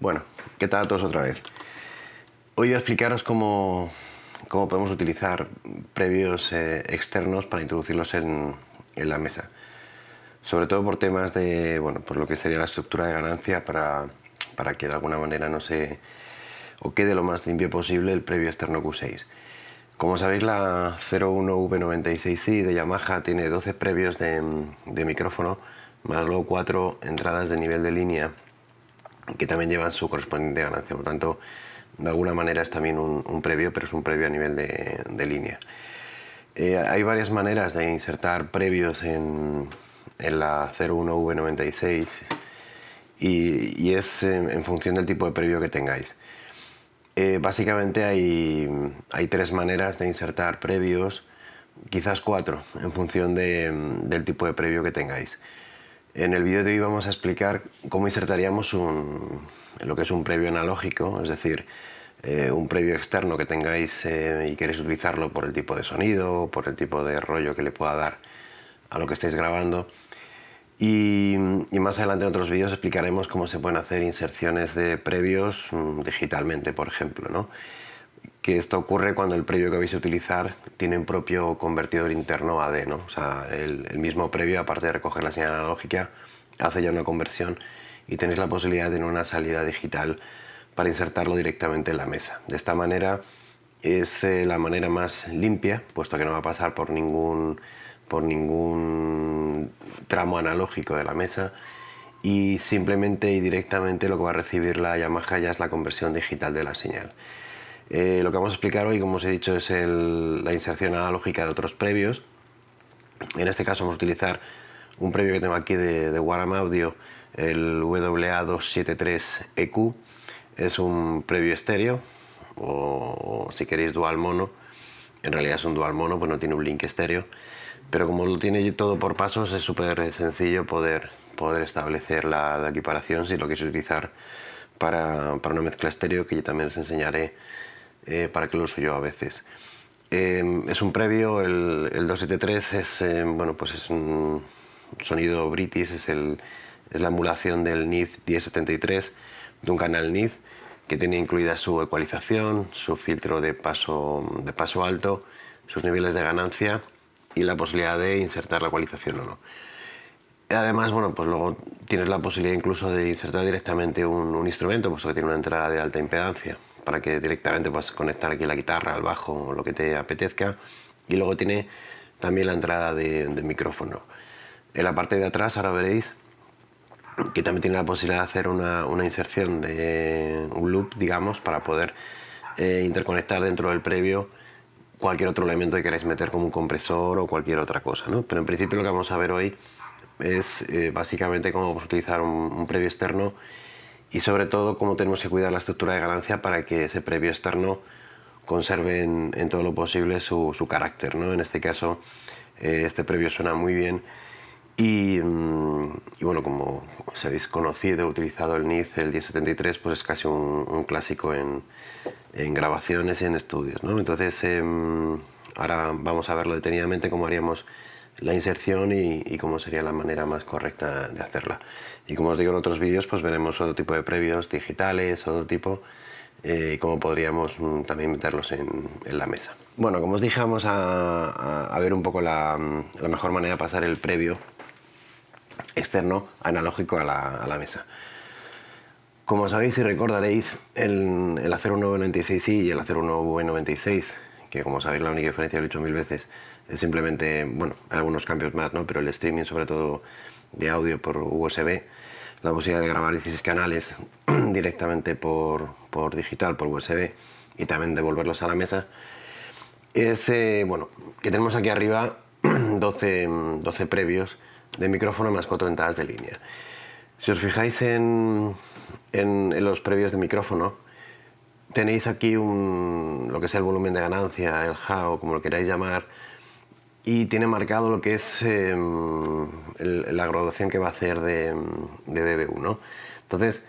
Bueno, ¿qué tal a todos otra vez? Hoy voy a explicaros cómo, cómo podemos utilizar previos eh, externos para introducirlos en, en, la mesa. Sobre todo por temas de, bueno, por lo que sería la estructura de ganancia para, para que de alguna manera no se o quede lo más limpio posible el previo externo Q6. Como sabéis la 01V96i de Yamaha tiene 12 previos de, de micrófono más luego 4 entradas de nivel de línea que también llevan su correspondiente ganancia. Por tanto, de alguna manera es también un, previo, pero es un previo a nivel de, línea. Eh, hay varias maneras de insertar previos en, la 01V96 y, es en, función del tipo de previo que tengáis. Eh, básicamente hay, hay, tres maneras de insertar previos, quizás cuatro, en función del tipo de previo que tengáis. En el vídeo de hoy vamos a explicar cómo insertaríamos un, lo que es un previo analógico, es decir, eh, un previo externo que tengáis eh, y queréis utilizarlo por el tipo de sonido, por el tipo de rollo que le pueda dar a lo que estáis grabando. Y, más adelante en otros vídeos explicaremos cómo se pueden hacer inserciones de previos mm, digitalmente, por ejemplo. ¿no? Que esto ocurre cuando el previo que vais a utilizar tiene un propio convertidor interno AD, ¿no? O sea, el, mismo previo, aparte de recoger la señal analógica, hace ya una conversión y tenéis la posibilidad de tener una salida digital para insertarlo directamente en la mesa. De esta manera es eh, la manera más limpia, puesto que no va a pasar por ningún, por ningún tramo analógico de la mesa y simplemente y directamente lo que va a recibir la Yamaha ya es la conversión digital de la señal. Eh, lo que vamos a explicar hoy, como os he dicho, es la inserción analógica de otros previos. En este caso vamos a utilizar un previo que tengo aquí de, de Waram Audio, el WA273EQ. Es un previo estéreo, o, si queréis dual mono. En realidad es un dual mono, pues no tiene un link estéreo. Pero como lo tiene todo por pasos, es súper sencillo poder, poder establecer la, equiparación si lo queréis utilizar para, para una mezcla estéreo, que yo también os enseñaré eh, para que lo uso yo a veces. Eh, es un previo, el, 273 es, eh, bueno, pues es un sonido british, es, el, es la emulación del NIF 1073 de un canal NIF que tiene incluida su ecualización, su filtro de paso, de paso alto, sus niveles de ganancia y la posibilidad de insertar la ecualización o no. Además, bueno, pues luego tienes la posibilidad incluso de insertar directamente un, un instrumento, puesto que tiene una entrada de alta impedancia para que directamente puedas conectar aquí la guitarra, al bajo o lo que te apetezca. Y luego tiene también la entrada de, micrófono. En la parte de atrás ahora veréis que también tiene la posibilidad de hacer una, inserción de un loop, digamos, para poder eh, interconectar dentro del previo cualquier otro elemento que queráis meter como un compresor o cualquier otra cosa. ¿no? Pero en principio lo que vamos a ver hoy es eh, básicamente cómo vamos a utilizar un previo externo y sobre todo cómo tenemos que cuidar la estructura de ganancia para que ese previo externo conserve en, todo lo posible su, carácter. ¿no? En este caso, eh, este previo suena muy bien y, mm, bueno, como os habéis conocido, utilizado el NIF, el 1073, pues es casi un, clásico en, grabaciones y en estudios. ¿no? Entonces, em, ahora vamos a verlo detenidamente cómo haríamos la inserción y, cómo sería la manera más correcta de hacerla. Y como os digo en otros vídeos, pues veremos otro tipo de previos digitales, otro tipo, eh, y cómo podríamos mm, también meterlos en, la mesa. Bueno, como os dije, vamos a, ver un poco la, mejor manera de pasar el previo externo analógico a la, mesa. Como sabéis y recordaréis, el, el Acero 996i y el Acero 996, que como sabéis la única diferencia, lo he dicho mil veces, simplemente, bueno, algunos cambios más, ¿no? Pero el streaming, sobre todo de audio por USB, la posibilidad de grabar 16 canales directamente por, por digital, por USB, y también devolverlos a la mesa, es, eh, bueno, que tenemos aquí arriba 12, 12 previos de micrófono más 4 entradas de línea. Si os fijáis en, en, los previos de micrófono, tenéis aquí un, lo que es el volumen de ganancia, el HAO, como lo queráis llamar, y tiene marcado lo que es em, la graduación que va a hacer de, de DB1. Entonces,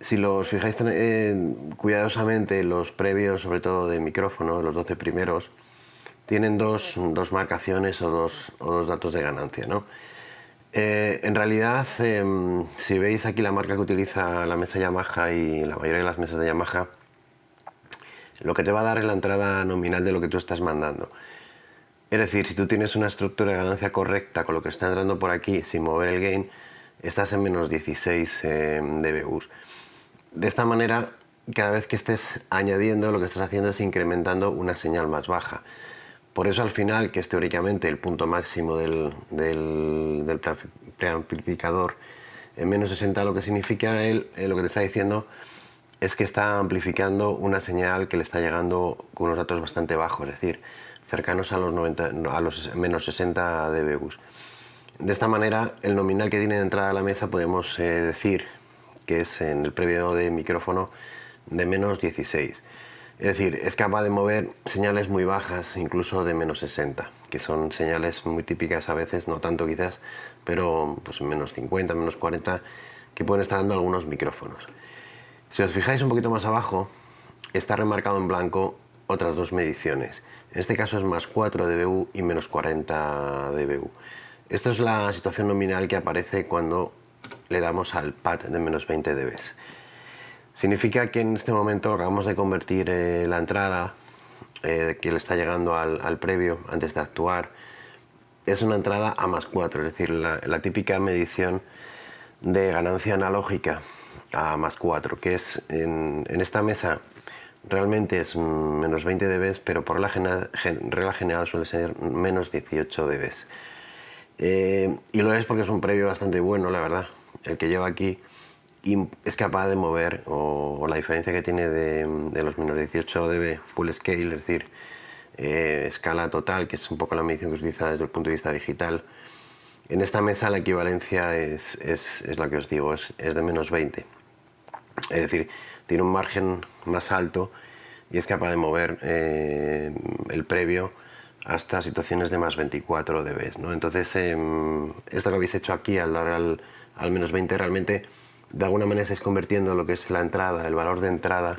si los fijáis eh, cuidadosamente, los previos, sobre todo de micrófono, los 12 primeros, tienen dos, dos marcaciones o dos, o dos, datos de ganancia. ¿no? Eh, en realidad, em, si veis aquí la marca que utiliza la mesa Yamaha y la mayoría de las mesas de Yamaha, lo que te va a dar es la entrada nominal de lo que tú estás mandando. Es decir, si tú tienes una estructura de ganancia correcta con lo que está entrando por aquí sin mover el gain, estás en menos 16 em, dBus. De esta manera, cada vez que estés añadiendo, lo que estás haciendo es incrementando una señal más baja. Por eso al final, que es teóricamente el punto máximo del, del, preamplificador en menos 60, lo que significa él, eh, lo que te está diciendo es que está amplificando una señal que le está llegando con unos datos bastante bajos, es decir, cercanos a los, 90, a los menos 60 dBus. De esta manera, el nominal que tiene de entrada a la mesa podemos eh, decir que es en el previo de micrófono de menos 16. Es decir, es capaz de mover señales muy bajas, incluso de menos 60, que son señales muy típicas a veces, no tanto quizás, pero pues menos 50, menos 40, que pueden estar dando algunos micrófonos. Si os fijáis un poquito más abajo, está remarcado en blanco otras dos mediciones. En este caso es más 4 dBu y menos 40 dBu. Esto es la situación nominal que aparece cuando le damos al pad de menos 20 dB. Significa que en este momento acabamos de convertir eh, la entrada eh, que le está llegando al, previo antes de actuar. Es una entrada a más 4, es decir, la, típica medición de ganancia analógica a más 4, que es en, esta mesa realmente es menos 20 dB, pero por la regla general suele ser menos 18 dB. Eh, y lo es porque es un previo bastante bueno, la verdad, el que lleva aquí y es capaz de mover, o, la diferencia que tiene de, los menos 18 dB full scale, es decir, eh, escala total, que es un poco la medición que utiliza desde el punto de vista digital, en esta mesa la equivalencia es, es, es la que os digo, es, es, de menos 20. Es decir, tiene un margen más alto y es capaz de mover eh, el previo hasta situaciones de más 24 dB. ¿no? Entonces, em, esto que habéis hecho aquí al dar al, al menos 20 realmente de alguna manera estáis convirtiendo lo que es la entrada, el valor de entrada,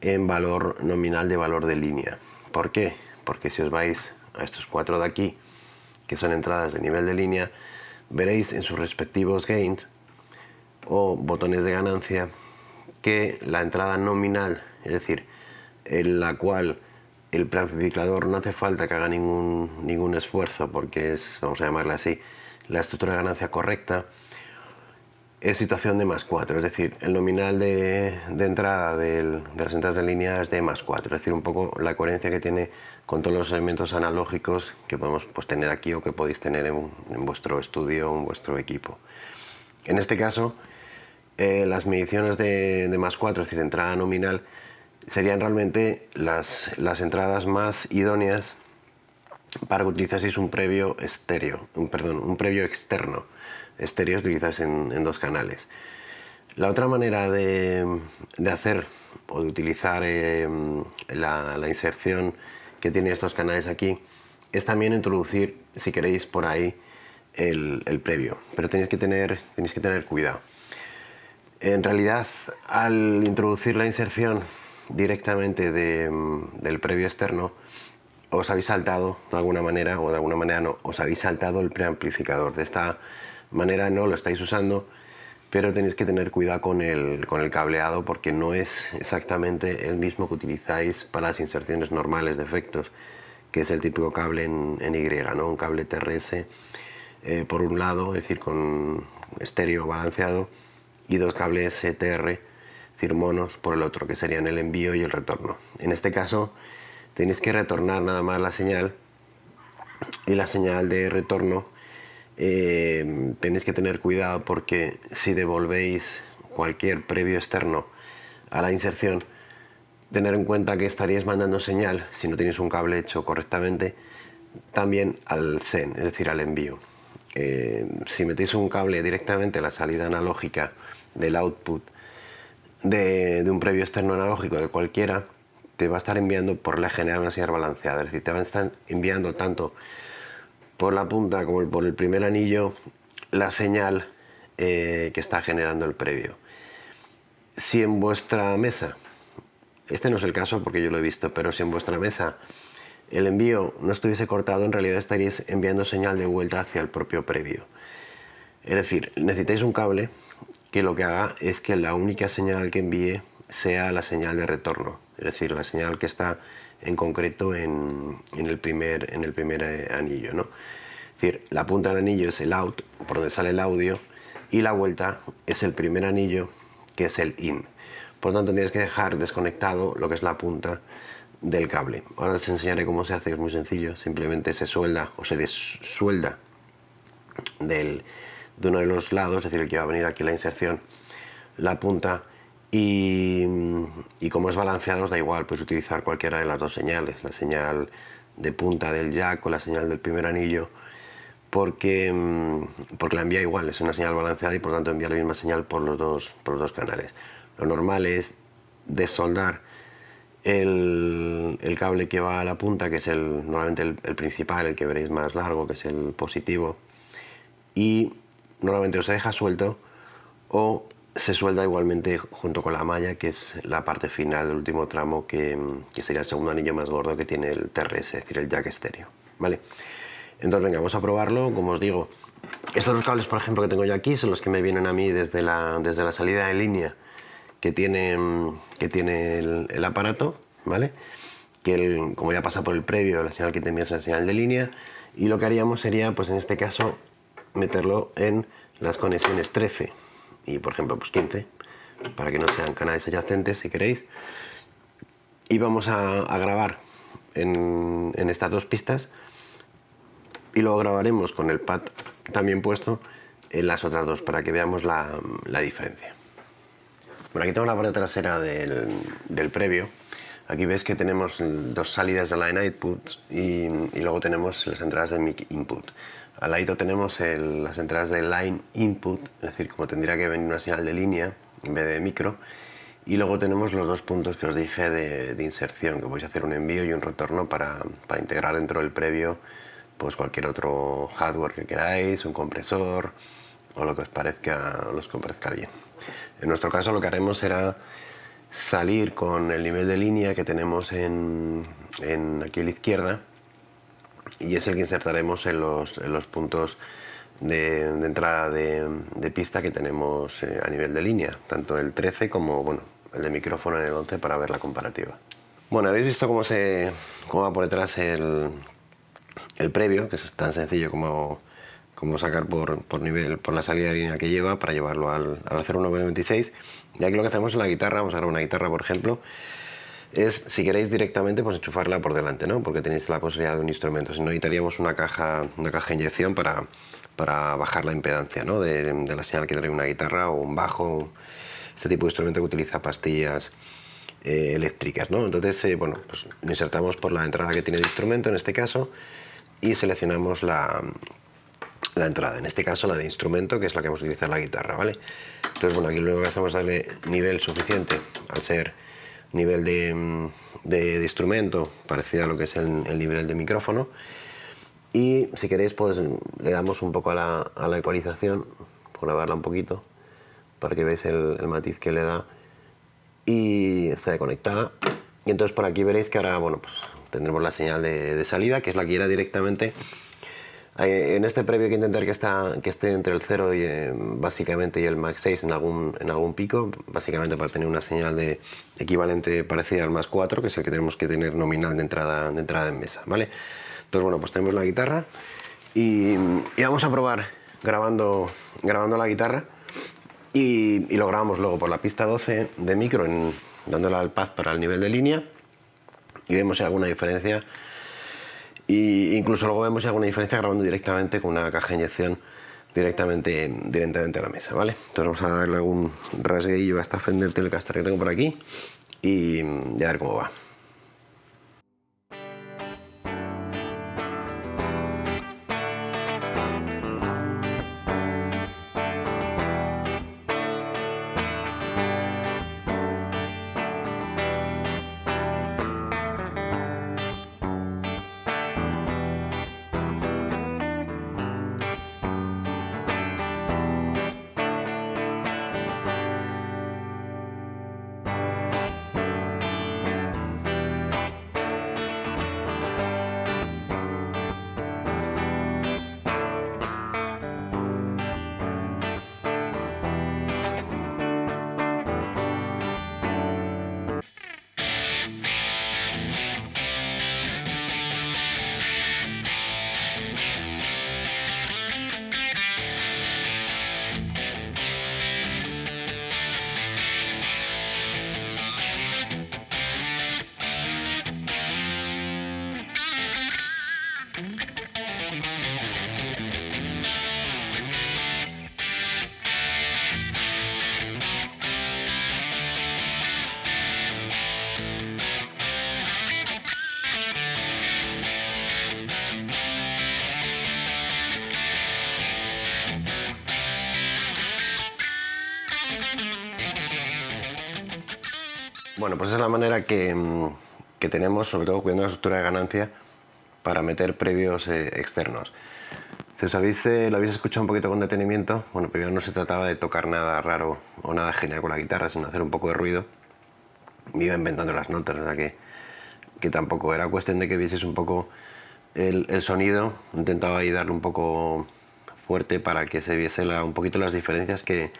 en valor nominal de valor de línea. ¿Por qué? Porque si os vais a estos cuatro de aquí, que son entradas de nivel de línea, veréis en sus respectivos gains o botones de ganancia que la entrada nominal, es decir, en la cual el preamplificador no hace falta que haga ningún, ningún esfuerzo porque es, vamos a llamarla así, la estructura de ganancia correcta, es situación de más 4, es decir, el nominal de, entrada de las entradas de línea es de más 4, es decir, un poco la coherencia que tiene con todos los elementos analógicos que podemos pues, tener aquí o que podéis tener en, vuestro estudio o en vuestro equipo. En este caso, eh, las mediciones de, más 4, es decir, entrada nominal, serían realmente las, las entradas más idóneas para que utilizaseis un previo estéreo, un, perdón, un previo externo estéreos utilizados en, dos canales. La otra manera de, hacer o de utilizar eh, la, inserción que tiene estos canales aquí es también introducir, si queréis, por ahí el, previo, pero tenéis que, tener, tenéis que tener cuidado. En realidad, al introducir la inserción directamente del previo externo, os habéis saltado de alguna manera, o de alguna manera no, os habéis saltado el preamplificador. De esta manera no lo estáis usando, pero tenéis que tener cuidado con el, con el cableado porque no es exactamente el mismo que utilizáis para las inserciones normales de efectos, que es el típico cable en, Y, ¿no? un cable TRS eh, por un lado, es decir, con estéreo balanceado, y dos cables ETR, es decir, monos, por el otro, que serían el envío y el retorno. En este caso tenéis que retornar nada más la señal y la señal de retorno eh, tenéis que tener cuidado porque si devolvéis cualquier previo externo a la inserción, tener en cuenta que estaríais mandando señal, si no tenéis un cable hecho correctamente, también al SEN, es decir, al envío. Eh, si metéis un cable directamente a la salida analógica del output de, un previo externo analógico de cualquiera, te va a estar enviando por la general una señal balanceada, es decir, te va a estar enviando tanto por la punta como por el primer anillo la señal eh, que está generando el previo. Si en vuestra mesa, este no es el caso porque yo lo he visto, pero si en vuestra mesa el envío no estuviese cortado, en realidad estaríais enviando señal de vuelta hacia el propio previo. Es decir, necesitáis un cable que lo que haga es que la única señal que envíe sea la señal de retorno, es decir, la señal que está en concreto en, el, primer, en el primer eh, anillo. ¿no? Es decir, la punta del anillo es el out, por donde sale el audio, y la vuelta es el primer anillo, que es el in. Por lo tanto, tienes que dejar desconectado lo que es la punta del cable. Ahora os enseñaré cómo se hace, es muy sencillo. Simplemente se suelda o se desuelda del, de uno de los lados, es decir, el que va a venir aquí la inserción, la punta y, como es balanceado os da igual, puedes utilizar cualquiera de las dos señales, la señal de punta del jack o la señal del primer anillo, porque, mm, porque la envía igual, es una señal balanceada y por tanto envía la misma señal por los dos, por los dos canales. Lo normal es desoldar el, cable que va a la punta, que es el, normalmente el, principal, el que veréis más largo, que es el positivo, y normalmente o se deja suelto o se suelda igualmente junto con la malla, que es la parte final del último tramo, que, sería el segundo anillo más gordo que tiene el TRS, es decir, el jack estéreo. ¿vale? Entonces, venga, vamos a probarlo. Como os digo, estos dos cables, por ejemplo, que tengo yo aquí, son los que me vienen a mí desde la, desde la salida de línea que tiene, que tiene el, aparato, ¿vale? Que como ya pasa por el previo, la señal que te envía es la señal de línea, y lo que haríamos sería, pues en este caso, meterlo en las conexiones 13 y por ejemplo pues 15 para que no sean canales adyacentes si queréis y vamos a, grabar en, estas dos pistas y luego grabaremos con el pad también puesto en las otras dos para que veamos la, diferencia bueno aquí tengo la parte trasera del, del, previo aquí ves que tenemos dos salidas de line output y, luego tenemos las entradas de mic input al lado tenemos las entradas de line input, es decir, como tendría que venir una señal de línea en vez de micro. Y luego tenemos los dos puntos que os dije de, inserción, que podéis hacer un envío y un retorno para, integrar dentro del previo pues cualquier otro hardware que queráis, un compresor o lo que os parezca, os parezca bien. En nuestro caso lo que haremos será salir con el nivel de línea que tenemos en, aquí a la izquierda y es el que insertaremos en los, en los puntos de, entrada de, pista que tenemos eh, a nivel de línea, tanto el 13 como bueno, el de micrófono en el 11 para ver la comparativa. Bueno, habéis visto cómo, se, cómo va por detrás el, el previo, que es tan sencillo como, como sacar por, por, nivel, por la salida de línea que lleva para llevarlo al, al 0126. Y aquí lo que hacemos en la guitarra, vamos a ver una guitarra por ejemplo, es, si queréis directamente, pues enchufarla por delante, ¿no? Porque tenéis la posibilidad de un instrumento. Si no, necesitaríamos una caja, una caja de inyección para, para bajar la impedancia, ¿no? De, la señal que trae una guitarra o un bajo, este tipo de instrumento que utiliza pastillas eh, eléctricas, ¿no? Entonces, eh, bueno, pues insertamos por la entrada que tiene el instrumento, en este caso, y seleccionamos la, la entrada, en este caso la de instrumento, que es la que vamos a utilizar la guitarra, ¿vale? Entonces, bueno, aquí lo que hacemos es darle nivel suficiente al ser nivel de, instrumento parecido a lo que es el, nivel de micrófono. Y si queréis pues le damos un poco a la, a ecualización por grabarla un poquito para que veáis el, matiz que le da. Y está conectada y entonces por aquí veréis que ahora bueno pues tendremos la señal de, de salida que es la que irá directamente en este previo hay que intentar que, está, que esté entre el 0 y eh, básicamente y el max 6 en algún, en algún pico, básicamente para tener una señal de equivalente parecida al más 4, que es el que tenemos que tener nominal de entrada, de entrada en mesa, ¿vale? Entonces, bueno, pues tenemos la guitarra y, vamos a probar grabando, grabando la guitarra y, y, lo grabamos luego por la pista 12 de micro, en, dándole al pad para el nivel de línea y vemos si hay alguna diferencia y incluso luego vemos alguna diferencia grabando directamente con una caja de inyección directamente, directamente a la mesa, ¿vale? Entonces vamos a darle algún rasguillo a esta Fender Telecaster que tengo por aquí y a ver cómo va. Bueno, pues esa es la manera que, mm, que tenemos, sobre todo cuidando la estructura de ganancia, para meter previos eh, externos. Si os habéis, eh, lo habéis escuchado un poquito con detenimiento, bueno, primero no se trataba de tocar nada raro o nada genial con la guitarra, sino hacer un poco de ruido. Me iba inventando las notas, ¿verdad? Que, que tampoco era cuestión de que vieseis un poco el, el sonido, intentaba ahí darle un poco fuerte para que se viese un poquito las diferencias que,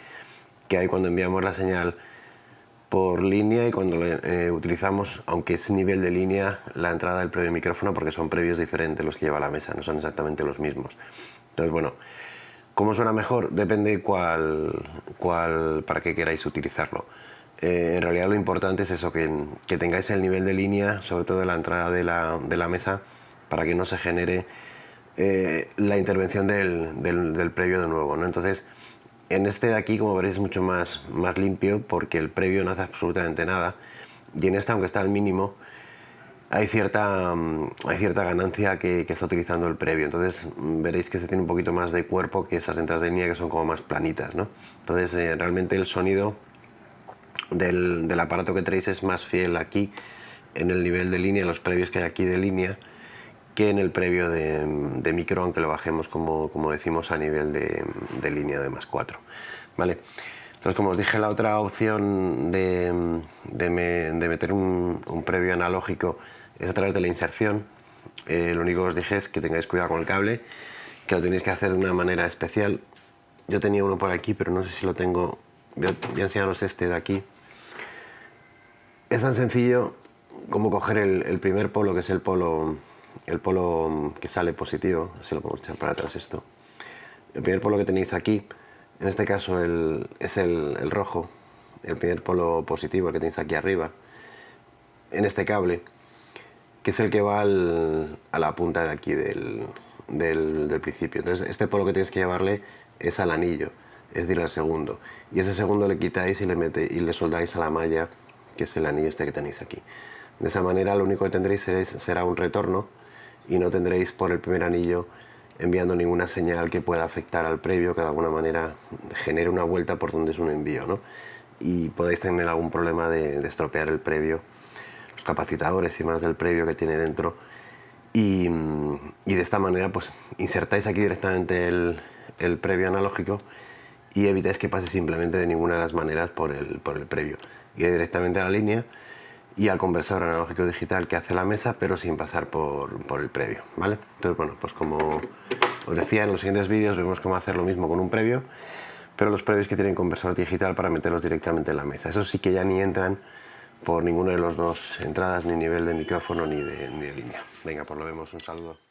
que hay cuando enviamos la señal por línea y cuando eh, utilizamos, aunque es nivel de línea, la entrada del previo micrófono porque son previos diferentes los que lleva la mesa, no son exactamente los mismos. Entonces, bueno, ¿cómo suena mejor? Depende cuál, cuál para qué queráis utilizarlo. Eh, en realidad lo importante es eso, que, que, tengáis el nivel de línea, sobre todo de la entrada de la, de la mesa, para que no se genere eh, la intervención del, del, del, previo de nuevo. ¿no? Entonces, en este de aquí, como veréis, es mucho más, más limpio porque el previo no hace absolutamente nada. Y en este, aunque está al mínimo, hay cierta, mm, hay cierta ganancia que, está utilizando el previo. Entonces mm, veréis que este tiene un poquito más de cuerpo que esas entradas de línea que son como más planitas. ¿no? Entonces eh, realmente el sonido del, del, aparato que tenéis es más fiel aquí en el nivel de línea, los previos que hay aquí de línea, que en el previo de, micro, aunque lo bajemos como, como decimos a nivel de, línea de más 4. ¿vale? Entonces, como os dije, la otra opción de, de, me, de meter un, previo analógico es a través de la inserción. Eh, lo único que os dije es que tengáis cuidado con el cable, que lo tenéis que hacer de una manera especial. Yo tenía uno por aquí, pero no sé si lo tengo... Voy a, enseñaros este de aquí. Es tan sencillo como coger el primer polo, que es el polo el polo que sale positivo, así lo podemos echar para atrás esto. El primer polo que tenéis aquí, en este caso el, es el, rojo, el primer polo positivo que tenéis aquí arriba, en este cable, que es el que va a la punta de aquí del, principio. Entonces este polo que tenéis que llevarle es al anillo, es decir, al segundo. Y ese segundo le quitáis y le, mete, y le soldáis a la malla, que es el anillo este que tenéis aquí. De esa manera lo único que tendréis será un retorno y no tendréis por el primer anillo enviando ninguna señal que pueda afectar al previo, que de alguna manera genere una vuelta por donde es un envío, ¿no? Y podéis tener algún problema de, de, estropear el previo, los capacitadores y más del previo que tiene dentro. Y, de esta manera, pues insertáis aquí directamente el, el, previo analógico y evitáis que pase simplemente de ninguna de las maneras por el, por el previo. Iré directamente a la línea y al conversador analógico digital que hace la mesa, pero sin pasar por, por, el previo, ¿vale? Entonces, bueno, pues como os decía, en los siguientes vídeos vemos cómo hacer lo mismo con un previo, pero los previos que tienen conversador digital para meterlos directamente en la mesa. Eso sí que ya ni entran por ninguno de los dos entradas, ni nivel de micrófono, ni de, ni de línea. Venga, pues lo vemos, un saludo.